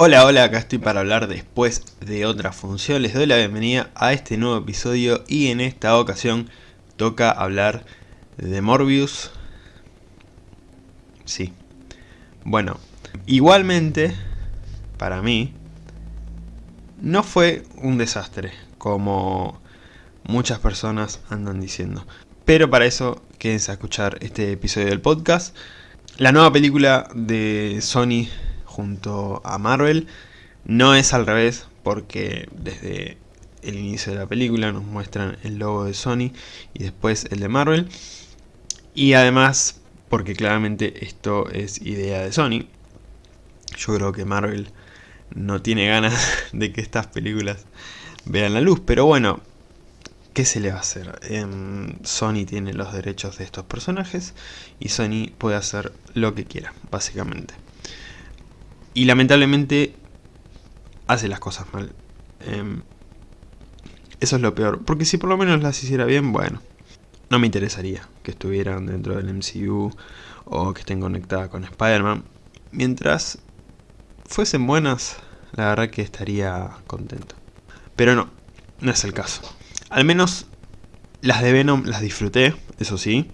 Hola, hola, acá estoy para hablar después de otra función. Les doy la bienvenida a este nuevo episodio y en esta ocasión toca hablar de Morbius. Sí. Bueno, igualmente, para mí, no fue un desastre, como muchas personas andan diciendo. Pero para eso, quédense a escuchar este episodio del podcast. La nueva película de Sony junto a Marvel. No es al revés, porque desde el inicio de la película nos muestran el logo de Sony y después el de Marvel. Y además, porque claramente esto es idea de Sony. Yo creo que Marvel no tiene ganas de que estas películas vean la luz, pero bueno, ¿qué se le va a hacer? Em, Sony tiene los derechos de estos personajes y Sony puede hacer lo que quiera, básicamente. Y lamentablemente hace las cosas mal. Em, eso es lo peor. Porque si por lo menos las hiciera bien, bueno. No me interesaría que estuvieran dentro del MCU o que estén conectadas con Spider-Man. Mientras fuesen buenas, la verdad que estaría contento. Pero no, no es el caso. Al menos las de Venom las disfruté, eso sí.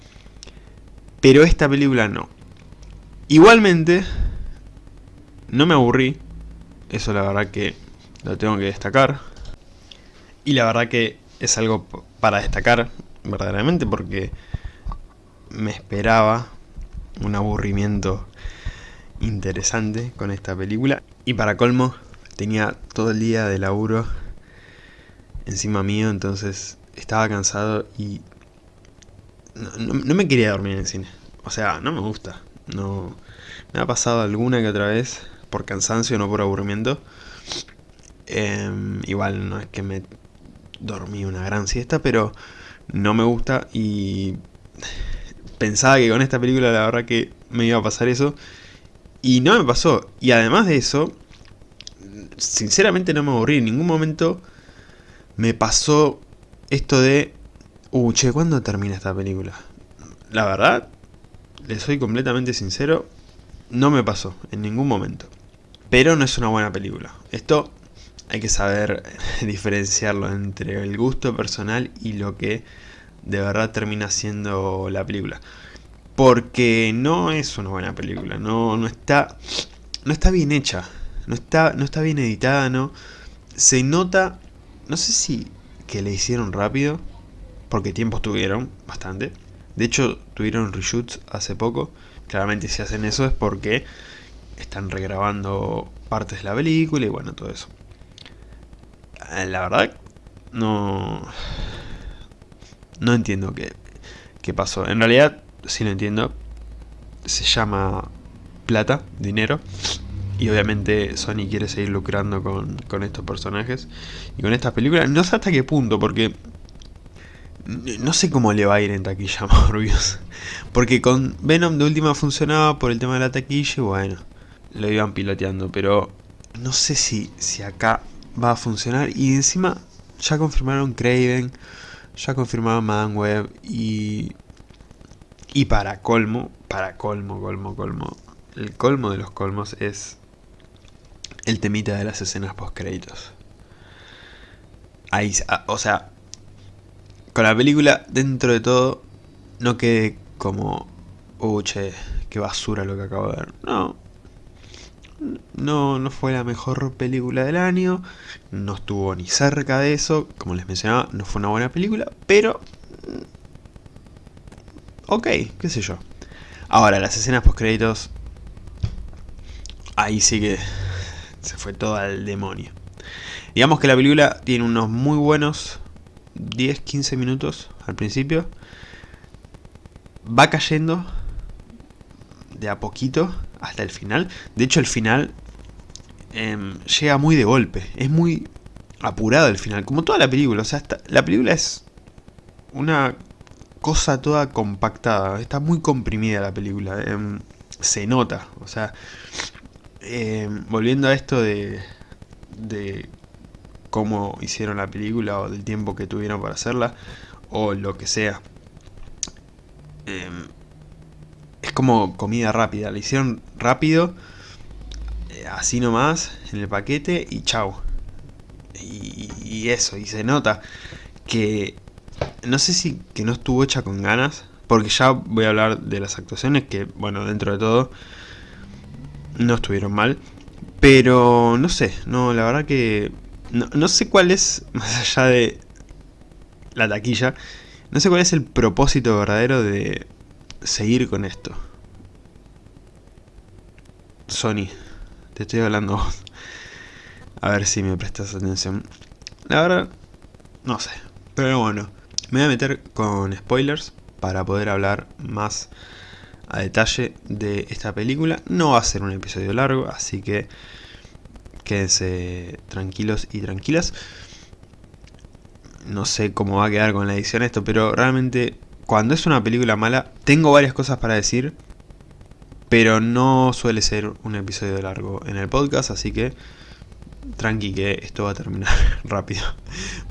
Pero esta película no. Igualmente, no me aburrí, eso la verdad que lo tengo que destacar. Y la verdad que es algo para destacar verdaderamente porque me esperaba un aburrimiento interesante con esta película. Y para colmo, tenía todo el día de laburo encima mío, entonces estaba cansado y no, no, me quería dormir en el cine. O sea, no me gusta. No me ha pasado alguna que otra vez por cansancio, no por aburrimiento. Em, igual no es que me dormí una gran siesta, pero no me gusta y pensaba que con esta película la verdad que me iba a pasar eso. Y no me pasó. Y además de eso, sinceramente no me aburrí. En ningún momento me pasó esto de... Uh, che, ¿cuándo termina esta película? La verdad, le soy completamente sincero, no me pasó en ningún momento. Pero no es una buena película. Esto hay que saber diferenciarlo entre el gusto personal y lo que de verdad termina siendo la película. Porque no es una buena película, no, no, está, no está bien hecha, no está, no está bien editada, no. Se nota, no sé si que le hicieron rápido, porque tiempos tuvieron bastante. De hecho, tuvieron reshoots hace poco. Claramente si hacen eso es porque están regrabando partes de la película y bueno, todo eso. Eh, la verdad, no... No entiendo qué, qué pasó. En realidad, sí lo entiendo. Se llama plata, dinero. Y obviamente Sony quiere seguir lucrando con, con estos personajes y con estas películas. No sé hasta qué punto, porque no sé cómo le va a ir en taquilla a Morbius. Porque con Venom de última funcionaba por el tema de la taquilla y bueno lo iban piloteando, pero no sé si, si acá va a funcionar. Y encima ya confirmaron Craven, ya confirmaron Madame Web y... Y para colmo, para colmo, colmo, colmo, el colmo de los colmos es el temita de las escenas post créditos. Ahí, ah, o sea, con la película dentro de todo no quede como, uh, che, qué basura lo que acabo de ver. No, no, no fue la mejor película del año, no estuvo ni cerca de eso, como les mencionaba, no fue una buena película, pero... Mm, ok, qué sé yo. Ahora, las escenas post créditos... Ahí sí que se fue todo al demonio. Digamos que la película tiene unos muy buenos 10-15 minutos al principio. Va cayendo de a poquito hasta el final. De hecho el final em, llega muy de golpe. Es muy apurado el final. Como toda la película. O sea, la película es una cosa toda compactada. Está muy comprimida la película. Em, se nota. O sea, em, volviendo a esto de, de cómo hicieron la película o del tiempo que tuvieron para hacerla o lo que sea es como comida rápida, la hicieron rápido, así nomás, en el paquete y chau. Y, eso, y se nota que no sé si que no estuvo hecha con ganas, porque ya voy a hablar de las actuaciones que, bueno, dentro de todo, no estuvieron mal. Pero no sé, no, la verdad que no, no sé cuál es, más allá de la taquilla, no sé cuál es el propósito verdadero de seguir con esto. Sony, te estoy hablando A ver si me prestas atención. La verdad, no sé. Pero bueno, me voy a meter con spoilers para poder hablar más a detalle de esta película. No va a ser un episodio largo, así que quédense tranquilos y tranquilas. No sé cómo va a quedar con la edición esto, pero realmente cuando es una película mala, tengo varias cosas para decir, pero no suele ser un episodio largo en el podcast, así que tranqui que esto va a terminar rápido.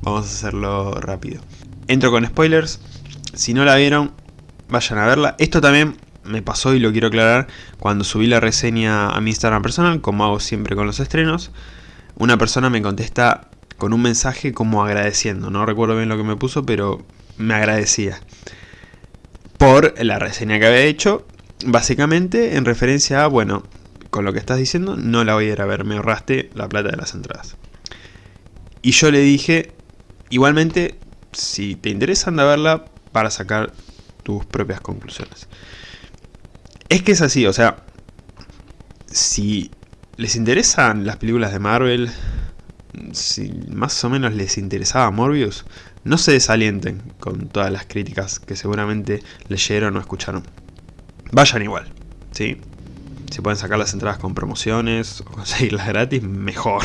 Vamos a hacerlo rápido. Entro con spoilers, si no la vieron, vayan a verla. Esto también me pasó y lo quiero aclarar cuando subí la reseña a mi Instagram personal, como hago siempre con los estrenos. Una persona me contesta con un mensaje como agradeciendo, no recuerdo bien lo que me puso, pero me agradecía por la reseña que había hecho, básicamente en referencia a, bueno, con lo que estás diciendo, no la voy a ir a ver, me ahorraste la plata de las entradas. Y yo le dije, igualmente, si te interesa anda a verla para sacar tus propias conclusiones. Es que es así, o sea, si les interesan las películas de Marvel, si más o menos les interesaba Morbius, no se desalienten con todas las críticas que seguramente leyeron o escucharon. Vayan igual, ¿sí? Si pueden sacar las entradas con promociones o conseguirlas gratis, mejor.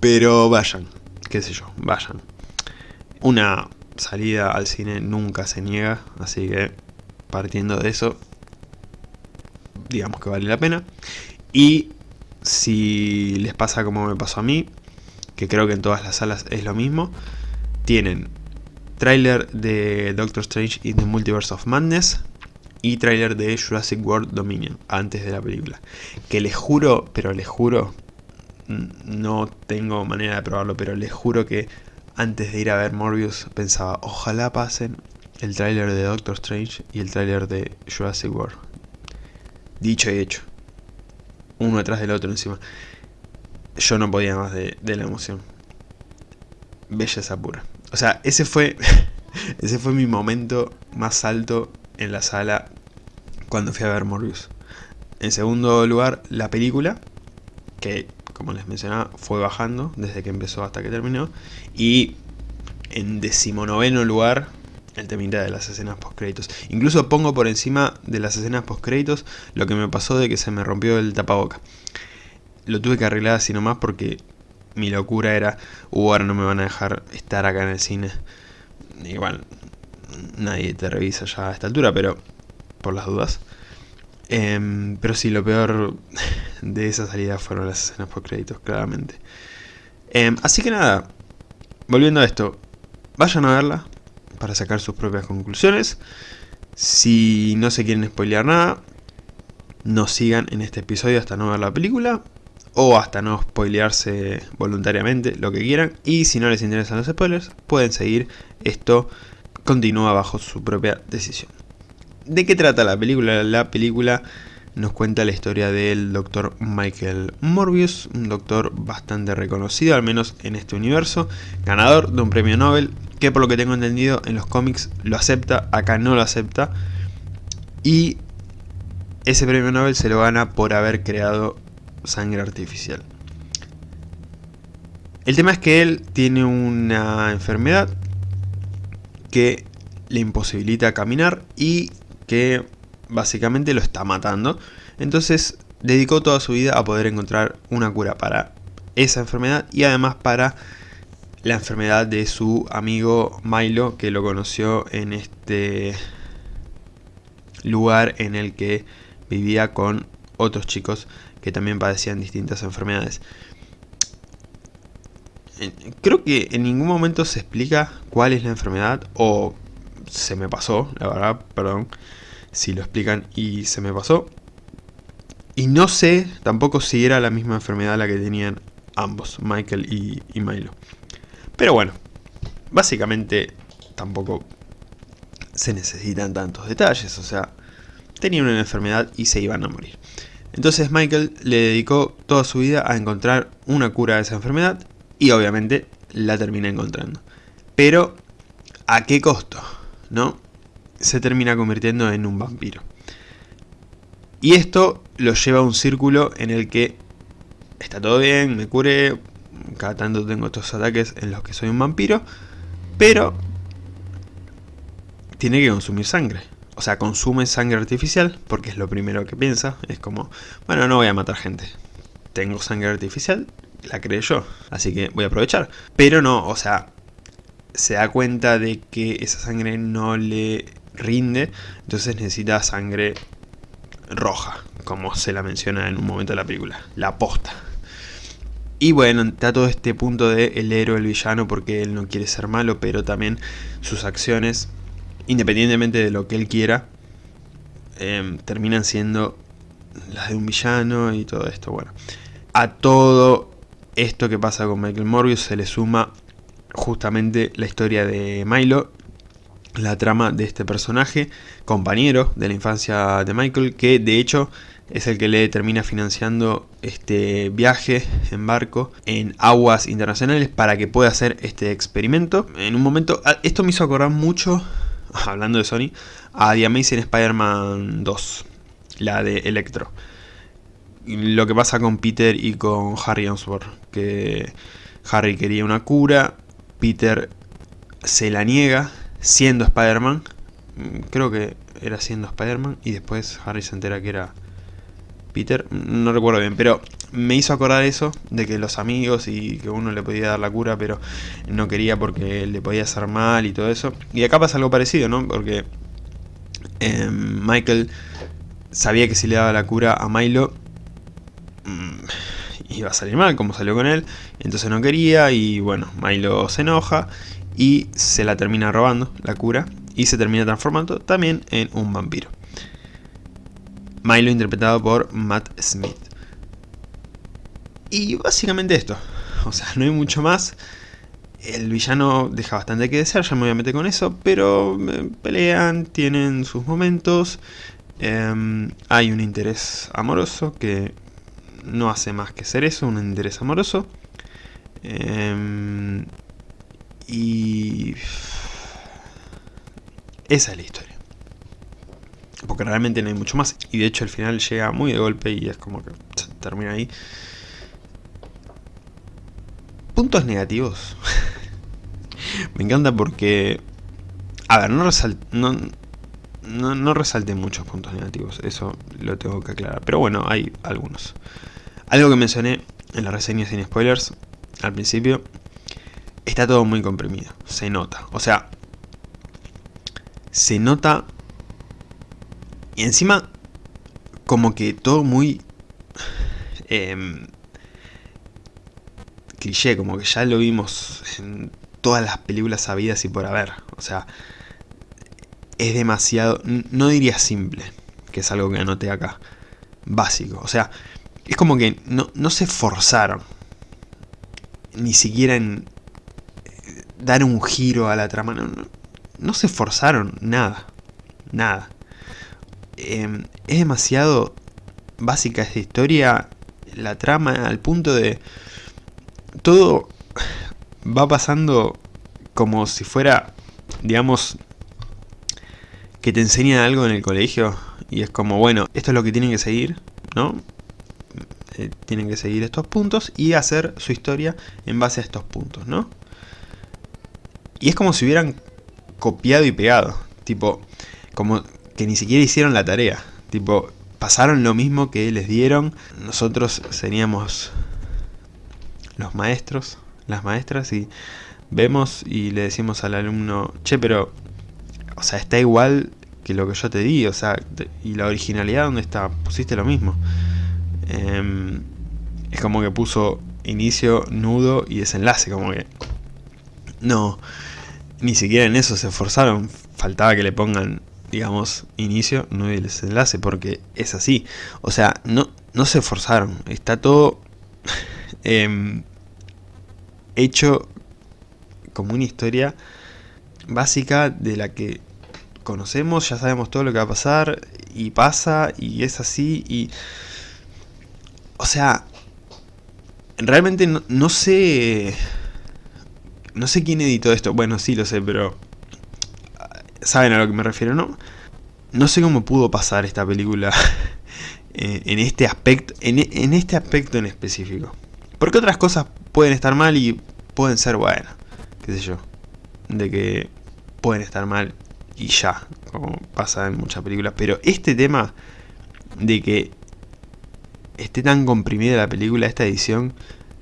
Pero vayan, qué sé yo, vayan. Una salida al cine nunca se niega, así que partiendo de eso, digamos que vale la pena. Y si les pasa como me pasó a mí, que creo que en todas las salas es lo mismo, tienen tráiler de Doctor Strange in the Multiverse of Madness y tráiler de Jurassic World Dominion antes de la película. Que les juro, pero les juro, no tengo manera de probarlo, pero les juro que antes de ir a ver Morbius pensaba, ojalá pasen el tráiler de Doctor Strange y el tráiler de Jurassic World. Dicho y hecho. Uno detrás del otro encima. Yo no podía más de, de la emoción. Belleza pura. O sea, ese fue, ese fue mi momento más alto en la sala cuando fui a ver Morbius. En segundo lugar, la película, que como les mencionaba, fue bajando desde que empezó hasta que terminó. Y en decimonoveno lugar, el temita de las escenas post créditos. Incluso pongo por encima de las escenas post créditos lo que me pasó de que se me rompió el tapaboca. Lo tuve que arreglar así nomás porque mi locura era, uh, ahora no me van a dejar estar acá en el cine. Igual, nadie te revisa ya a esta altura, pero por las dudas. Em, pero sí, lo peor de esa salida fueron las escenas por créditos, claramente. Em, así que nada, volviendo a esto, vayan a verla para sacar sus propias conclusiones. Si no se quieren spoilear nada, no sigan en este episodio hasta no ver la película o hasta no spoilearse voluntariamente, lo que quieran. Y si no les interesan los spoilers, pueden seguir. Esto continúa bajo su propia decisión. ¿De qué trata la película? La película nos cuenta la historia del doctor Michael Morbius, un doctor bastante reconocido, al menos en este universo, ganador de un premio Nobel, que por lo que tengo entendido en los cómics lo acepta, acá no lo acepta, y ese premio Nobel se lo gana por haber creado sangre artificial. El tema es que él tiene una enfermedad que le imposibilita caminar y que básicamente lo está matando. Entonces dedicó toda su vida a poder encontrar una cura para esa enfermedad y además para la enfermedad de su amigo Milo que lo conoció en este lugar en el que vivía con otros chicos que también padecían distintas enfermedades. Creo que en ningún momento se explica cuál es la enfermedad o se me pasó, la verdad, perdón si lo explican y se me pasó. Y no sé tampoco si era la misma enfermedad la que tenían ambos, Michael y, Milo. Pero bueno, básicamente tampoco se necesitan tantos detalles, o sea, tenían una enfermedad y se iban a morir. Entonces Michael le dedicó toda su vida a encontrar una cura a esa enfermedad y obviamente la termina encontrando. Pero, ¿a qué costo? ¿No? Se termina convirtiendo en un vampiro. Y esto lo lleva a un círculo en el que está todo bien, me curé, cada tanto tengo estos ataques en los que soy un vampiro, pero tiene que consumir sangre. O sea, consume sangre artificial porque es lo primero que piensa. Es como, bueno, no voy a matar gente. Tengo sangre artificial, la creé yo, así que voy a aprovechar. Pero no, o sea, se da cuenta de que esa sangre no le rinde, entonces necesita sangre roja, como se la menciona en un momento de la película, la posta. Y bueno, está todo este punto de el héroe, el villano, porque él no quiere ser malo, pero también sus acciones, independientemente de lo que él quiera, em, terminan siendo las de un villano y todo esto. Bueno, a todo esto que pasa con Michael Morbius se le suma justamente la historia de Milo la trama de este personaje, compañero de la infancia de Michael, que de hecho es el que le termina financiando este viaje en barco en aguas internacionales para que pueda hacer este experimento. En un momento, ah, esto me hizo acordar mucho, hablando de Sony, a The Amazing Spider-Man 2, la de Electro. Lo que pasa con Peter y con Harry Osborn, que Harry quería una cura, Peter se la niega siendo Spider-Man. Mm, creo que era siendo Spider-Man y después Harry se entera que era Peter. No recuerdo bien, pero me hizo acordar eso, de que los amigos y que uno le podía dar la cura, pero no quería porque le podía hacer mal y todo eso. Y acá pasa algo parecido, ¿no? Porque em, Michael sabía que si le daba la cura a Milo mm, iba a salir mal, como salió con él, entonces no quería y bueno, Milo se enoja y se la termina robando, la cura, y se termina transformando también en un vampiro. Milo interpretado por Matt Smith. Y básicamente esto, o sea, no hay mucho más. El villano deja bastante que desear, ya me voy a meter con eso, pero eh, pelean, tienen sus momentos. Em, hay un interés amoroso que no hace más que ser eso, un interés amoroso. Em, y... Esa es la historia. Porque realmente no hay mucho más. Y de hecho el final llega muy de golpe y es como que termina ahí. Puntos negativos. Me encanta porque... A ver, no, no, no, no muchos puntos negativos. Eso lo tengo que aclarar. Pero bueno, hay algunos. Algo que mencioné en la reseña sin spoilers al principio está todo muy comprimido, se nota. O sea, se nota y encima como que todo muy eh, cliché, como que ya lo vimos en todas las películas sabidas y por haber. O sea, es demasiado, no diría simple, que es algo que anoté acá, básico. O sea, es como que no, no se forzaron, ni siquiera en, dar un giro a la trama. No, se esforzaron nada. Nada. Em, es demasiado básica esta historia. La trama al punto de... Todo va pasando como si fuera, digamos, que te enseñan algo en el colegio. Y es como, bueno, esto es lo que tienen que seguir, ¿no? Eh, tienen que seguir estos puntos y hacer su historia en base a estos puntos, ¿no? Y es como si hubieran copiado y pegado. Tipo, como que ni siquiera hicieron la tarea. Tipo, pasaron lo mismo que les dieron. Nosotros seríamos los maestros, las maestras, y vemos y le decimos al alumno, che, pero, o sea, está igual que lo que yo te di, o sea, y la originalidad, ¿dónde está? Pusiste lo mismo. Em, es como que puso inicio, nudo y desenlace, como que... No, ni siquiera en eso se esforzaron. Faltaba que le pongan, digamos, inicio, no y desenlace, porque es así. O sea, no, no se esforzaron. Está todo em, hecho como una historia básica de la que conocemos, ya sabemos todo lo que va a pasar y pasa y es así y... O sea, realmente no, sé... No sé quién editó esto, bueno sí lo sé, pero... ¿Saben a lo que me refiero, no? No sé cómo pudo pasar esta película en este aspecto en, este aspecto en específico. Porque otras cosas pueden estar mal y pueden ser buenas, qué sé yo. De que pueden estar mal y ya, como pasa en muchas películas. Pero este tema de que esté tan comprimida la película, esta edición,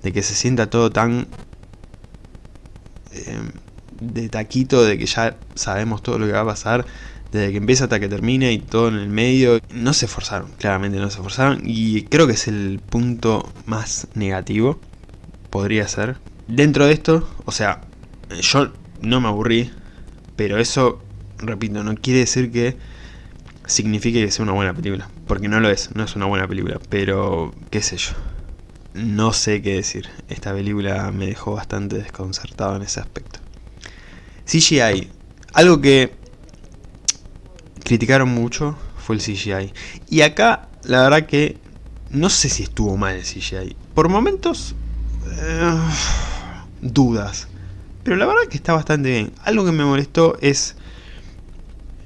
de que se sienta todo tan de taquito, de que ya sabemos todo lo que va a pasar, desde que empieza hasta que termina y todo en el medio. No se esforzaron, claramente no se esforzaron. Y creo que es el punto más negativo. Podría ser. Dentro de esto, o sea, yo no me aburrí. Pero eso, repito, no quiere decir que signifique que sea una buena película. Porque no lo es, no es una buena película. Pero, qué sé yo. No sé qué decir. Esta película me dejó bastante desconcertado en ese aspecto. CGI. Algo que criticaron mucho fue el CGI. Y acá, la verdad que no sé si estuvo mal el CGI. Por momentos, eh, dudas. Pero la verdad que está bastante bien. Algo que me molestó es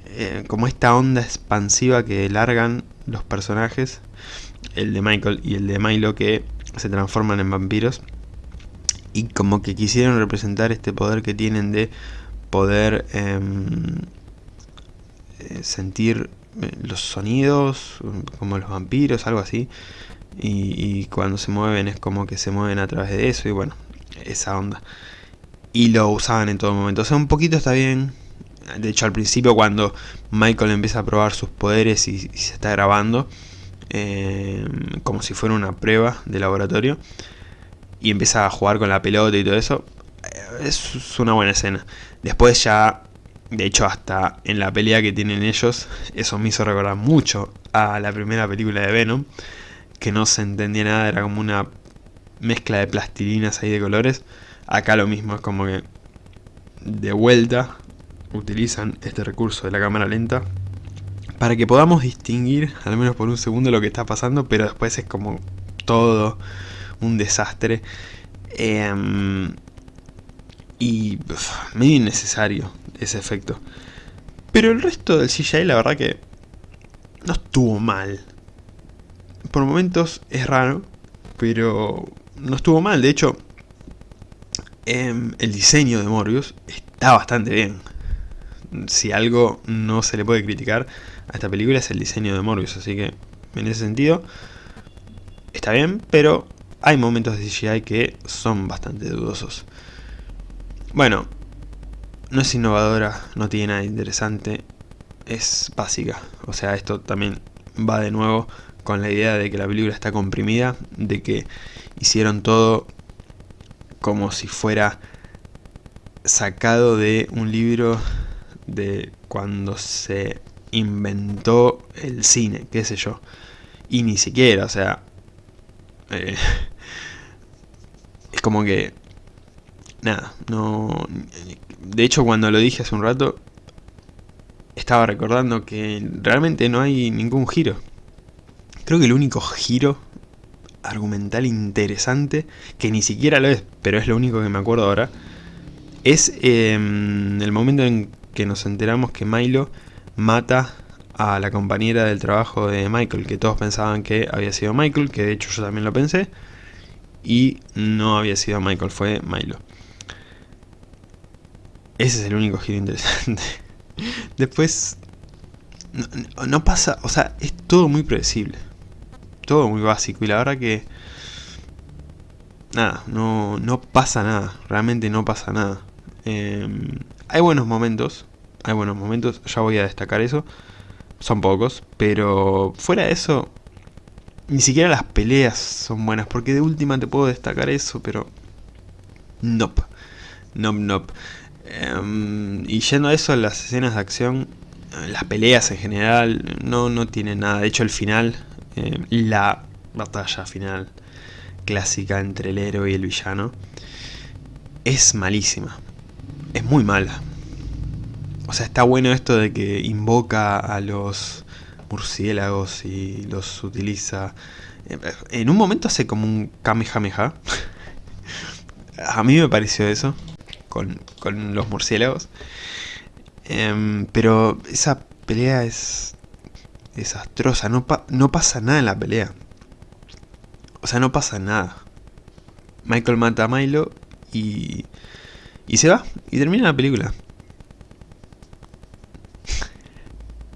eh, como esta onda expansiva que largan los personajes. El de Michael y el de Milo que se transforman en vampiros. Y como que quisieron representar este poder que tienen de poder... Em, eh, sentir eh, los sonidos, como los vampiros, algo así. Y, cuando se mueven es como que se mueven a través de eso y bueno, esa onda. Y lo usaban en todo momento. O sea, un poquito está bien. De hecho, al principio cuando Michael empieza a probar sus poderes y, se está grabando, eh, como si fuera una prueba de laboratorio, y empieza a jugar con la pelota y todo eso, es una buena escena. Después ya de hecho, hasta en la pelea que tienen ellos, eso me hizo recordar mucho a la primera película de Venom, que no se entendía nada, era como una mezcla de plastilinas ahí de colores. Acá lo mismo, es como que de vuelta utilizan este recurso de la cámara lenta para que podamos distinguir, al menos por un segundo, lo que está pasando, pero después es como todo un desastre. Em, y medio innecesario ese efecto. Pero el resto del CGI la verdad que no estuvo mal. Por momentos es raro, pero no estuvo mal. De hecho, em, el diseño de Morbius está bastante bien. Si algo no se le puede criticar a esta película es el diseño de Morbius. Así que en ese sentido está bien, pero hay momentos de CGI que son bastante dudosos. Bueno, no es innovadora, no tiene nada interesante, es básica. O sea, esto también va de nuevo con la idea de que la película está comprimida, de que hicieron todo como si fuera sacado de un libro de cuando se inventó el cine, qué sé yo. Y ni siquiera, o sea... Eh, es como que nada, no... De hecho, cuando lo dije hace un rato, estaba recordando que realmente no hay ningún giro. Creo que el único giro argumental interesante, que ni siquiera lo es, pero es lo único que me acuerdo ahora, es em, el momento en que nos enteramos que Milo mata a la compañera del trabajo de Michael, que todos pensaban que había sido Michael, que de hecho yo también lo pensé, y no había sido Michael, fue Milo. Ese es el único giro interesante. Después, no, pasa, o sea, es todo muy predecible. Todo muy básico y la verdad que... Nada, no, no pasa nada, realmente no pasa nada. Em, hay buenos momentos, hay buenos momentos, ya voy a destacar eso. Son pocos, pero fuera de eso, ni siquiera las peleas son buenas, porque de última te puedo destacar eso, pero... Nope. Nope, nope. Em, y yendo a eso, las escenas de acción, las peleas en general, no, no tienen nada. De hecho, el final, em, la batalla final clásica entre el héroe y el villano, es malísima. Es muy mala. O sea, está bueno esto de que invoca a los murciélagos y los utiliza... En un momento hace como un Kamehameha. a mí me pareció eso, con, los murciélagos. Em, pero esa pelea es desastrosa, no, no pasa nada en la pelea. O sea, no pasa nada. Michael mata a Milo y, y se va, y termina la película.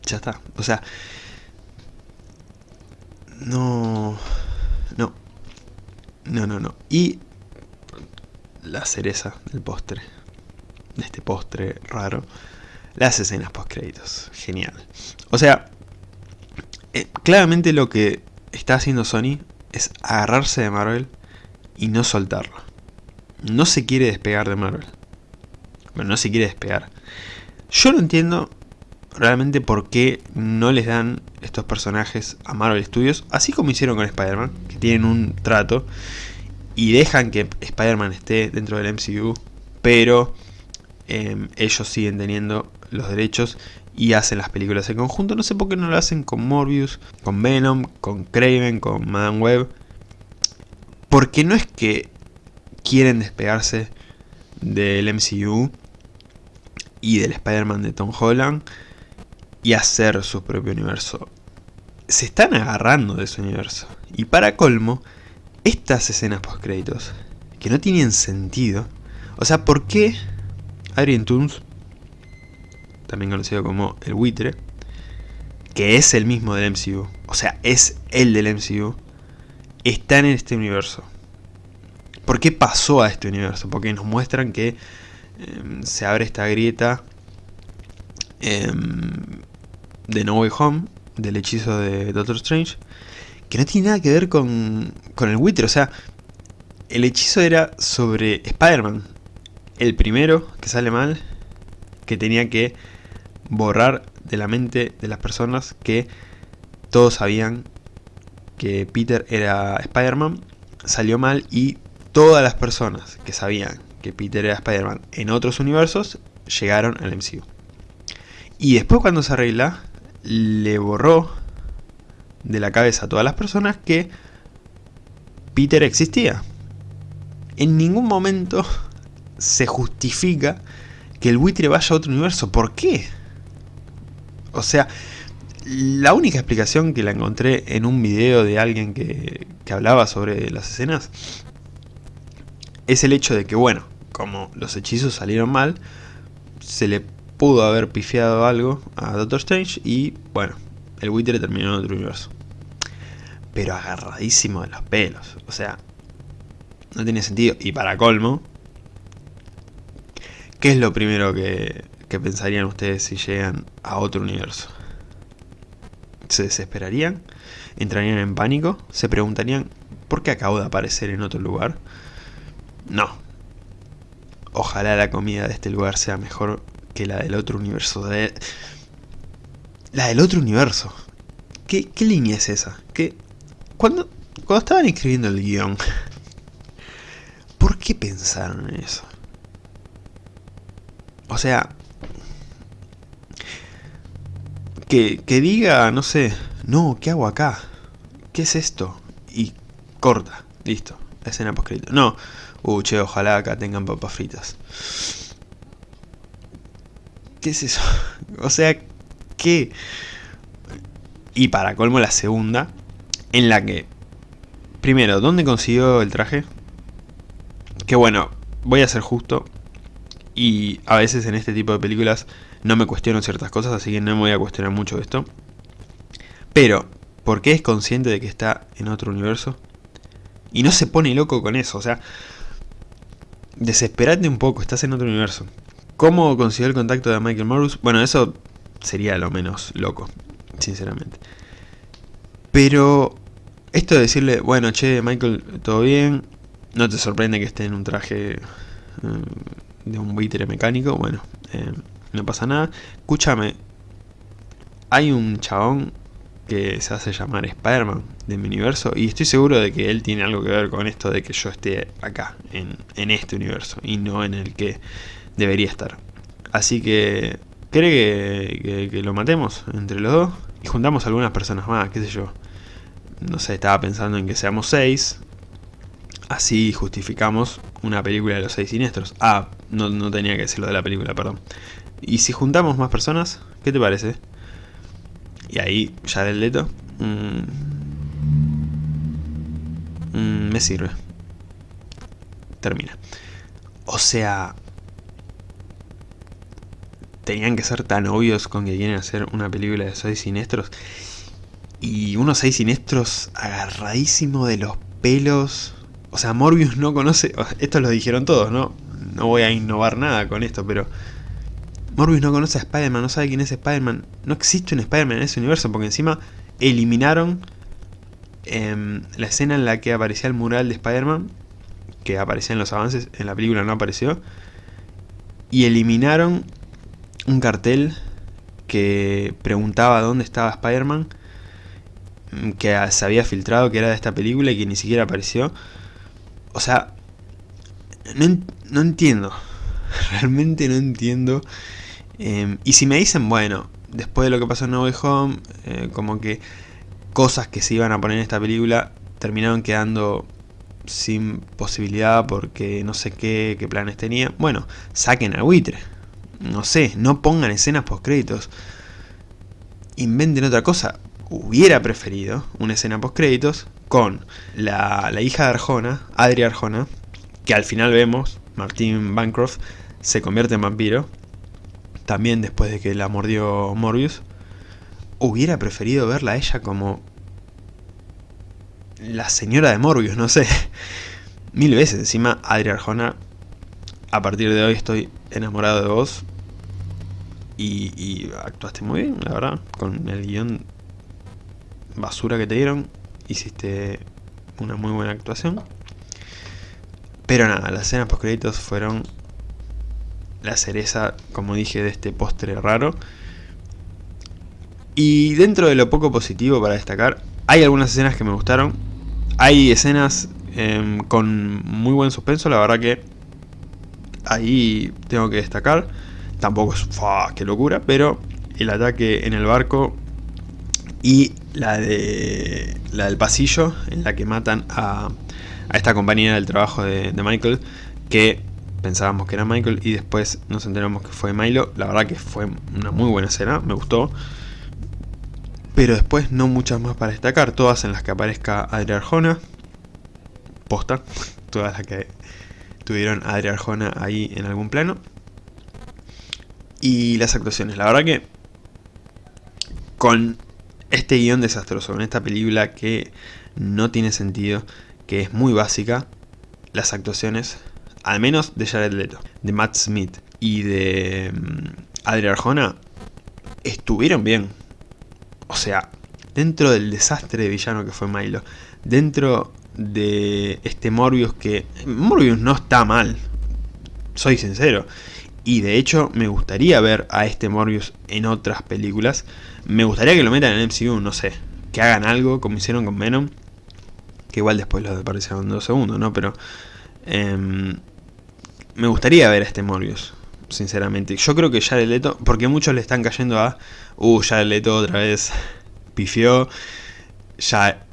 Ya está, o sea... No... No. No, no, no. Y la cereza del postre, de este postre raro, las escenas post créditos. Genial. O sea, eh, claramente lo que está haciendo Sony es agarrarse de Marvel y no soltarlo. No se quiere despegar de Marvel. Bueno, no se quiere despegar. Yo no entiendo realmente por qué no les dan estos personajes a Marvel Studios, así como hicieron con Spider-Man, que tienen un trato y dejan que Spider-Man esté dentro del MCU, pero em, ellos siguen teniendo los derechos y hacen las películas en conjunto. No sé por qué no lo hacen con Morbius, con Venom, con Craven, con Madame Web. Porque no es que quieren despegarse del MCU y del Spider-Man de Tom Holland y hacer su propio universo. Se están agarrando de su universo. Y para colmo, estas escenas post créditos que no tienen sentido. O sea, ¿por qué Adrian Toons también conocido como el buitre, que es el mismo del MCU, o sea, es el del MCU, está en este universo. ¿Por qué pasó a este universo? Porque nos muestran que em, se abre esta grieta em, de No Way Home, del hechizo de Doctor Strange, que no tiene nada que ver con, con el buitre, o sea, el hechizo era sobre Spider-Man, el primero que sale mal, que tenía que borrar de la mente de las personas que todos sabían que Peter era Spider-Man, salió mal y todas las personas que sabían que Peter era Spider-Man en otros universos llegaron al MCU. Y después cuando se arregla, le borró de la cabeza a todas las personas que Peter existía. En ningún momento se justifica que el buitre vaya a otro universo. ¿Por qué? O sea, la única explicación que la encontré en un video de alguien que, hablaba sobre las escenas es el hecho de que, bueno, como los hechizos salieron mal, se le pudo haber pifiado algo a Doctor Strange y, bueno, el buitre terminó en otro universo. Pero agarradísimo de los pelos, o sea, no tiene sentido. Y para colmo, ¿qué es lo primero que, ¿Qué pensarían ustedes si llegan a otro universo? ¿Se desesperarían? ¿Entrarían en pánico? ¿Se preguntarían por qué acabo de aparecer en otro lugar? No. Ojalá la comida de este lugar sea mejor que la del otro universo. La del otro universo. ¿Qué, qué línea es esa? ¿Qué? Cuando, cuando estaban escribiendo el guion, ¿por qué pensaron en eso? O sea, que, diga, no sé, no, ¿qué hago acá? ¿Qué es esto? Y corta, listo, escena poscrito. No, uh, che, ojalá acá tengan papas fritas. ¿Qué es eso? O sea, ¿qué? Y para colmo la segunda, en la que, primero, ¿dónde consiguió el traje? Que bueno, voy a ser justo, y a veces en este tipo de películas no me cuestiono ciertas cosas, así que no me voy a cuestionar mucho esto. Pero, ¿por qué es consciente de que está en otro universo? Y no se pone loco con eso, o sea... Desesperate un poco, estás en otro universo. ¿Cómo consiguió el contacto de Michael Morris? Bueno, eso sería lo menos loco, sinceramente. Pero esto de decirle, bueno, che, Michael, todo bien, no te sorprende que esté en un traje eh, de un buitre mecánico, bueno, eh, no pasa nada. Escúchame, hay un chabón que se hace llamar Spider-Man de mi universo y estoy seguro de que él tiene algo que ver con esto de que yo esté acá, en este universo y no en el que debería estar. Así que, ¿cree que, lo matemos entre los dos? Y juntamos algunas personas más, qué sé yo. No sé, estaba pensando en que seamos seis. Así justificamos una película de los seis siniestros. Ah, no, no tenía que decirlo de la película, perdón. Y si juntamos más personas, ¿qué te parece? Y ahí, ya el Leto. Mmm, me sirve. Termina. O sea... Tenían que ser tan obvios con que quieren hacer una película de seis siniestros. Y unos seis siniestros agarradísimo de los pelos. O sea, Morbius no conoce... Esto lo dijeron todos, ¿no? No voy a innovar nada con esto, pero... Morbius no conoce a Spider-Man, no sabe quién es Spider-Man. No existe un Spider-Man en ese universo, porque encima eliminaron em, la escena en la que aparecía el mural de Spider-Man, que aparecía en los avances, en la película no apareció, y eliminaron un cartel que preguntaba dónde estaba Spider-Man, que se había filtrado que era de esta película y que ni siquiera apareció. O sea, no, no entiendo, realmente no entiendo Em, y si me dicen, bueno, después de lo que pasó en No Way Home, eh, como que cosas que se iban a poner en esta película terminaron quedando sin posibilidad porque no sé qué, qué planes tenía. Bueno, saquen al buitre. No sé, no pongan escenas post créditos. Inventen otra cosa. Hubiera preferido una escena post créditos con la, la hija de Arjona, Adri Arjona, que al final vemos, Martin Bancroft, se convierte en vampiro también después de que la mordió Morbius, hubiera preferido verla a ella como la señora de Morbius, no sé. Mil veces, encima Adri Arjona, a partir de hoy estoy enamorado de vos. Y, actuaste muy bien, la verdad, con el guion basura que te dieron, hiciste una muy buena actuación. Pero nada, las escenas post créditos fueron la cereza, como dije, de este postre raro. Y dentro de lo poco positivo para destacar, hay algunas escenas que me gustaron. Hay escenas em, con muy buen suspenso, la verdad que ahí tengo que destacar. Tampoco es, qué locura, pero el ataque en el barco y la, de, la del pasillo en la que matan a, a esta compañera del trabajo de, de Michael, que pensábamos que era Michael y después nos enteramos que fue Milo. La verdad que fue una muy buena escena, me gustó. Pero después no muchas más para destacar, todas en las que aparezca Adri Arjona. Posta, todas las que tuvieron a Adri Arjona ahí en algún plano. Y las actuaciones, la verdad que con este guion desastroso, con esta película que no tiene sentido, que es muy básica, las actuaciones al menos de Jared Leto, de Matt Smith y de um, Adri Arjona, estuvieron bien. O sea, dentro del desastre de villano que fue Milo, dentro de este Morbius que... Morbius no está mal, soy sincero. Y de hecho me gustaría ver a este Morbius en otras películas. Me gustaría que lo metan en MCU, no sé. Que hagan algo como hicieron con Venom. Que igual después lo desaparecieron dos segundos, ¿no? Pero... Em, me gustaría ver a este Morbius, sinceramente. Yo creo que Jared Leto, porque muchos le están cayendo a, uh, Jared Leto otra vez pifió, ya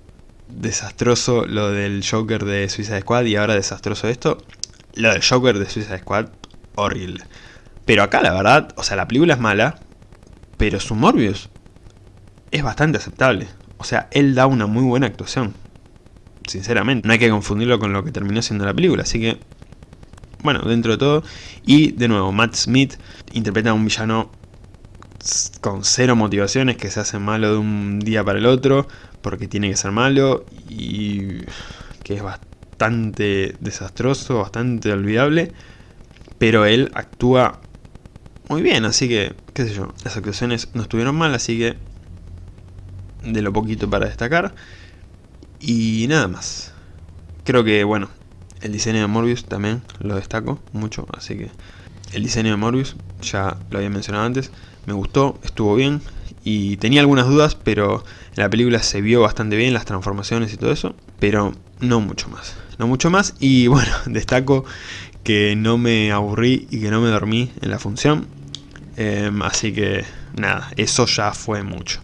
desastroso lo del Joker de Suicide Squad y ahora desastroso esto. Lo del Joker de Suicide Squad, horrible. Pero acá la verdad, o sea, la película es mala, pero su Morbius es bastante aceptable. O sea, él da una muy buena actuación. Sinceramente, no hay que confundirlo con lo que terminó siendo la película, así que bueno, dentro de todo. Y de nuevo, Matt Smith interpreta a un villano con cero motivaciones, que se hace malo de un día para el otro, porque tiene que ser malo, y que es bastante desastroso, bastante olvidable, pero él actúa muy bien, así que, qué sé yo, las actuaciones no estuvieron mal, así que de lo poquito para destacar, y nada más. Creo que, bueno, el diseño de Morbius también lo destaco mucho, así que el diseño de Morbius, ya lo había mencionado antes, me gustó, estuvo bien y tenía algunas dudas, pero en la película se vio bastante bien las transformaciones y todo eso, pero no mucho más. No mucho más y bueno, destaco que no me aburrí y que no me dormí en la función, em, así que nada, eso ya fue mucho.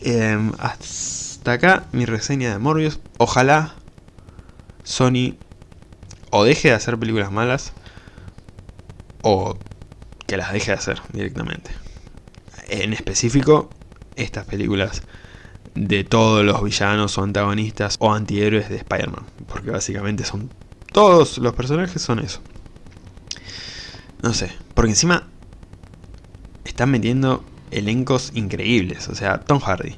Em, hasta acá mi reseña de Morbius, ojalá Sony o deje de hacer películas malas o que las deje de hacer directamente. En específico, estas películas de todos los villanos o antagonistas o antihéroes de Spider-Man. Porque básicamente son... Todos los personajes son eso. No sé, porque encima están metiendo elencos increíbles. O sea, Tom Hardy,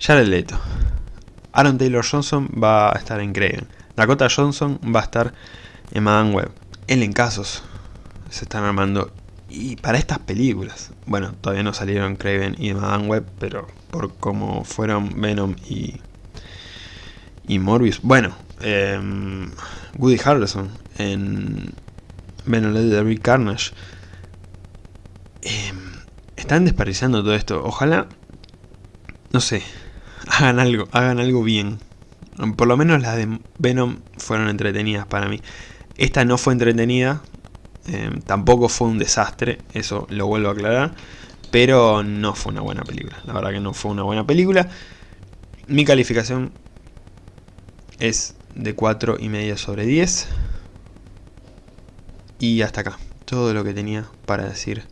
Jared Leto, Aaron Taylor Johnson va a estar en Craven. Dakota Johnson va a estar en Madame Web. Casos se están armando. Y para estas películas, bueno, todavía no salieron Craven y Madame Web, pero por cómo fueron Venom y, y Morbius. Bueno, em, Woody Harrelson en Venom There Carnage. Em, están desperdiciando todo esto. Ojalá, no sé, hagan algo, hagan algo bien. Por lo menos las de Venom fueron entretenidas para mí. Esta no fue entretenida, eh, tampoco fue un desastre, eso lo vuelvo a aclarar. Pero no fue una buena película, la verdad que no fue una buena película. Mi calificación es de 4,5 sobre 10. Y hasta acá, todo lo que tenía para decir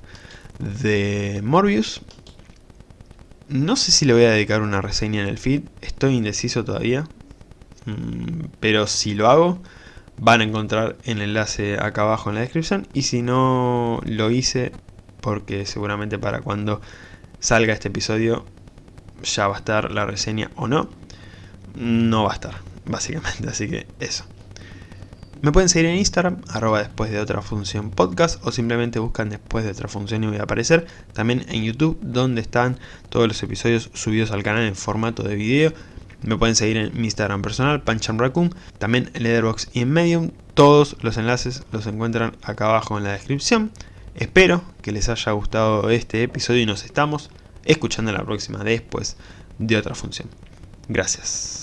de Morbius. No sé si le voy a dedicar una reseña en el feed, estoy indeciso todavía. Mm, pero si lo hago, van a encontrar el enlace acá abajo en la descripción. Y si no lo hice, porque seguramente para cuando salga este episodio ya va a estar la reseña o no, no va a estar, básicamente. Así que eso. Me pueden seguir en Instagram, arroba después de otra función podcast, o simplemente buscan después de otra función y voy a aparecer. También en YouTube, donde están todos los episodios subidos al canal en formato de video. Me pueden seguir en mi Instagram personal, Raccoon, también en Letterboxd y en Medium. Todos los enlaces los encuentran acá abajo en la descripción. Espero que les haya gustado este episodio y nos estamos escuchando la próxima después de otra función. Gracias.